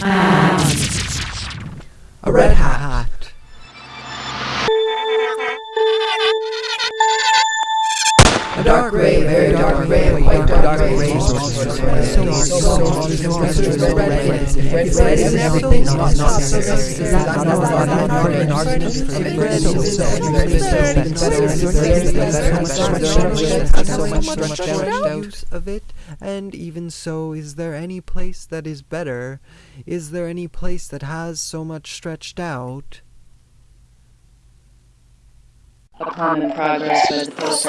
A red hat. A dark gray, very dark gray, dark out of it, and even so, is there any place that is better? Is there any place that has so much stretched out? A common progress by the post